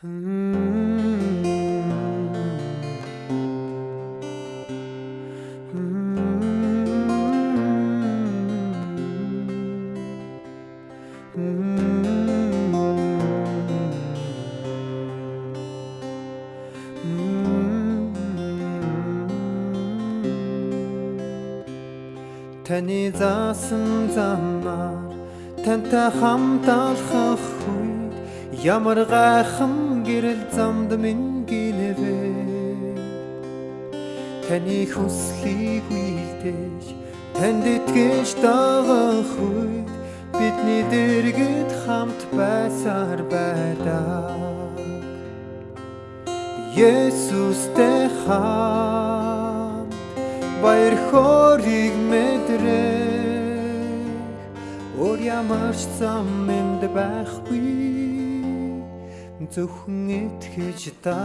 Таны заасан замаар тантай хамт алхах үед ямар гайхам гэрэл замд минь гинэвэ Таны хүслийг үйлдэж танд итгэж дагах үед бидний дэргэд хамт байсаар байдаг. Есүстэй хамт баяр хориг мэдрэх. Өөр ямар ч зам энд байхгүй зөвхөн итгэж та.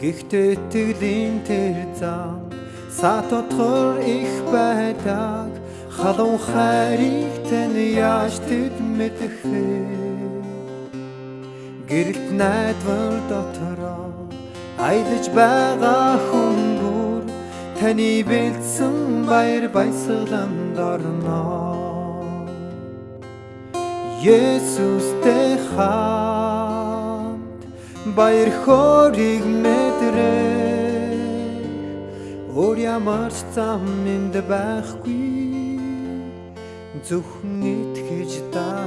Гэхдээ итгэлийн тэр зам сатотгор их байдаг. Халуун хайрыг тань яаж тэд мэдэх вэ? Гэрэлт найдвар дотороо аялаж байгаа хүмүүр таны бэлдсэн баяр баясгаланд орно Есүстэй хамт баяр хориг мэдрэх өөр ямар ч зам энд байхгүй. Зөвхөн итгэж даа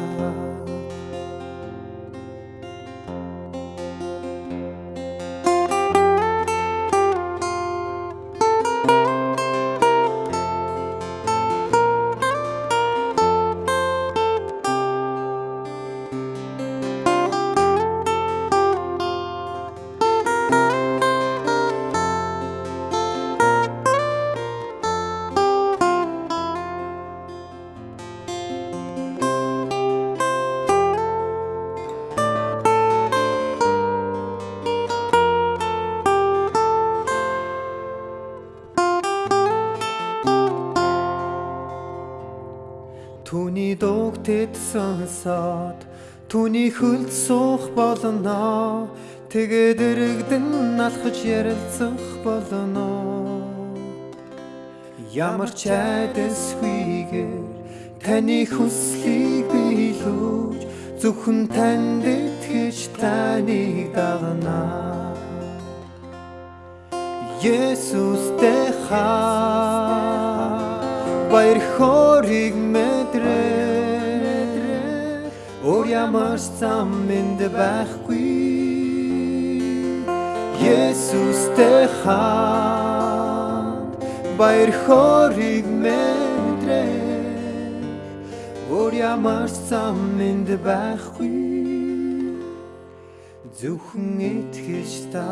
Түүний дууг тэд сонсоод түүний хөлд суух болно. Тэгээд өргөдөн алхаж ярилцах болно. Ямар ч айдасгүйгээр таны хүслийг биелүүлж зөвхөн танд итгэж таныг дагна. Есүстэй хаа баяр хориг ямар ч зам энд байхгүй. Есүстэй хамт баяр хориг мэдрээ өөр ямар ч зам энд байхгүй. Зөвхөн итгэж та